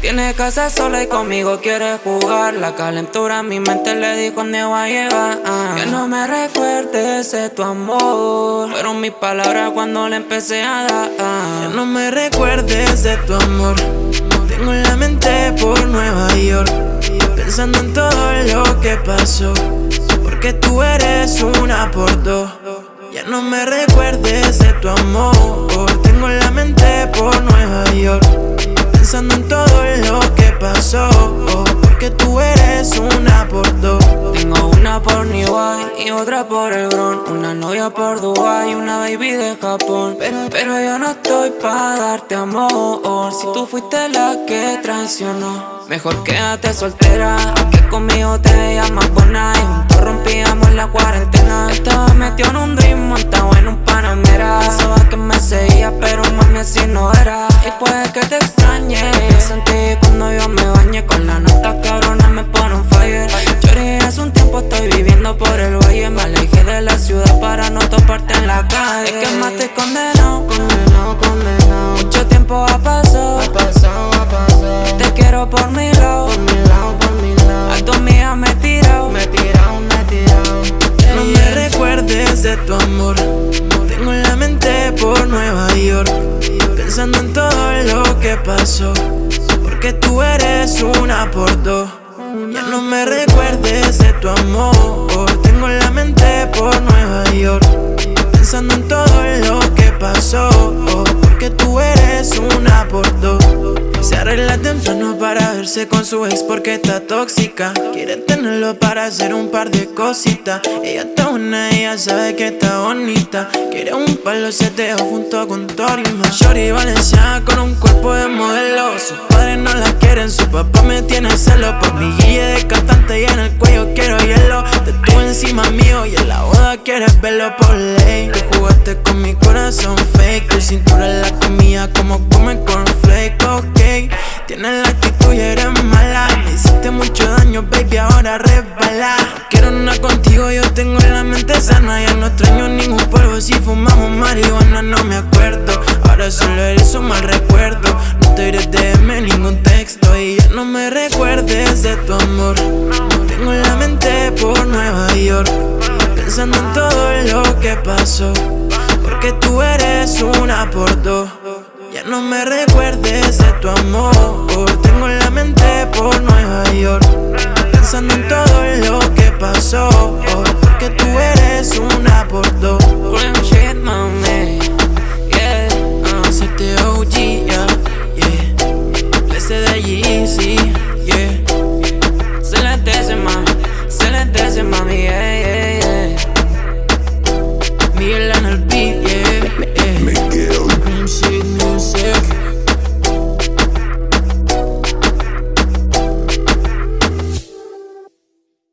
Tiene casa sola y conmigo quiere jugar. La calentura en mi mente le dijo cuando va a llegar Que no me recuerdes de tu amor. Fueron mis palabras cuando le empecé a dar. Que no me recuerdes de tu amor. Tengo la mente por Nueva York. Pensando en todo lo que pasó. Porque tú eres una por dos. Ya no me recuerdes de tu amor una por dos. Tengo una por York y otra por el Bron Una novia por Dubai y una baby de Japón. Pero, yo no estoy para darte amor. Si tú fuiste la que traicionó Mejor quédate soltera. Que conmigo te veías más buena. Y juntos rompíamos la cuarentena. Estaba metido en un dream montado en en la calle. Es que más te condenado, condenado, condenado Mucho tiempo ha pasado, ha pasado, ha pasado. Te quiero por mi lado, por mi lado, por mi lado. A tu amiga me he tirado, me he tirado, me he tirado. No me recuerdes de tu amor. Tengo la mente por Nueva York. Pensando en todo lo que pasó. Porque tú eres una por dos. Ya no me recuerdes de tu amor arregla temprano para verse con su ex porque está tóxica. Quiere tenerlo para hacer un par de cositas. Ella está buena, ella sabe que está bonita. Quiere un palo seteo junto con Torima Shorty Valencia con un cuerpo de modelo. Sus padres no la quieren, su papá me tiene celo. Por mi guille de cantante y en el cuello quiero hielo. Te tuve encima mío y en la boda quieres verlo por ley. Tú jugaste con mi corazón fake Tu cintura la comía como no me recuerdes de tu amor. Tengo la mente por Nueva York Pensando en todo lo que pasó. Porque tú eres una por dos. Ya no me recuerdes de tu amor. Tengo la mente por Nueva York Pensando en todo lo que pasó. Porque tú eres una por dos me, yeah, yeah, yeah. En el